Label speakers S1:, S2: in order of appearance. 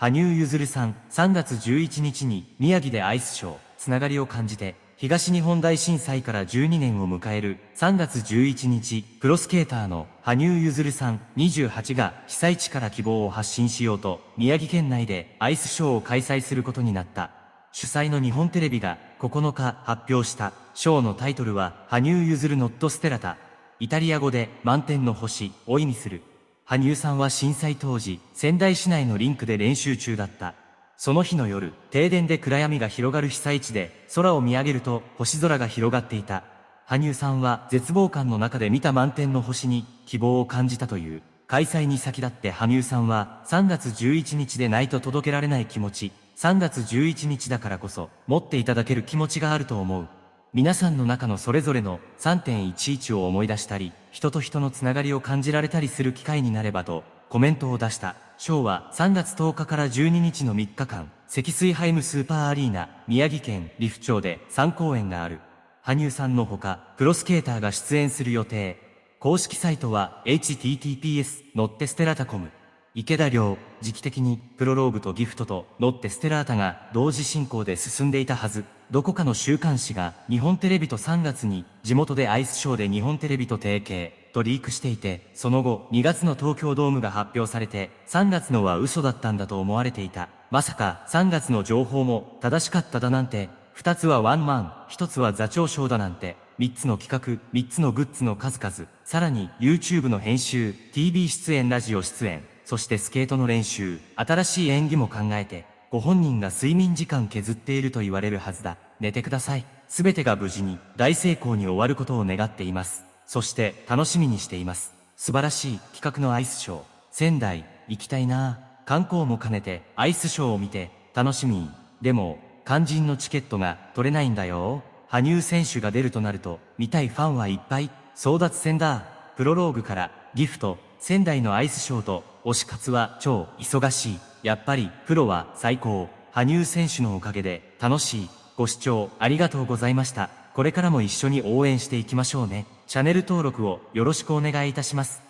S1: 羽生結弦さん、3月11日に宮城でアイスショー、つながりを感じて、東日本大震災から12年を迎える3月11日、プロスケーターの羽生結弦さん28が被災地から希望を発信しようと、宮城県内でアイスショーを開催することになった。主催の日本テレビが9日発表したショーのタイトルは、羽生結弦ノットステラタ。イタリア語で満天の星を意味する。羽生さんは震災当時、仙台市内のリンクで練習中だった。その日の夜、停電で暗闇が広がる被災地で、空を見上げると星空が広がっていた。羽生さんは絶望感の中で見た満天の星に希望を感じたという。開催に先立って羽生さんは3月11日でないと届けられない気持ち、3月11日だからこそ持っていただける気持ちがあると思う。皆さんの中のそれぞれの3.11を思い出したり、人と人のつながりを感じられたりする機会になればとコメントを出した。ショーは3月10日から12日の3日間、積水ハイムスーパーアリーナ、宮城県利府町で3公演がある。羽生さんのほか、プロスケーターが出演する予定。公式サイトは https ノッテステラタコム。池田亮、時期的にプロローグとギフトとノッテステラータが同時進行で進んでいたはず。どこかの週刊誌が日本テレビと3月に地元でアイスショーで日本テレビと提携。とリークしていて、その後、2月の東京ドームが発表されて、3月のは嘘だったんだと思われていた。まさか、3月の情報も正しかっただなんて、2つはワンマン、1つは座長賞だなんて、3つの企画、3つのグッズの数々、さらに YouTube の編集、TV 出演、ラジオ出演、そしてスケートの練習、新しい演技も考えて、ご本人が睡眠時間削っていると言われるはずだ。寝てください。すべてが無事に、大成功に終わることを願っています。そして楽しみにしています。素晴らしい企画のアイスショー。仙台、行きたいな観光も兼ねてアイスショーを見て楽しみ。でも、肝心のチケットが取れないんだよ。羽生選手が出るとなると、見たいファンはいっぱい。争奪戦だ。プロローグからギフト、仙台のアイスショーと推し活は超忙しい。やっぱりプロは最高。羽生選手のおかげで楽しい。ご視聴ありがとうございました。これからも一緒に応援していきましょうね。チャンネル登録をよろしくお願いいたします。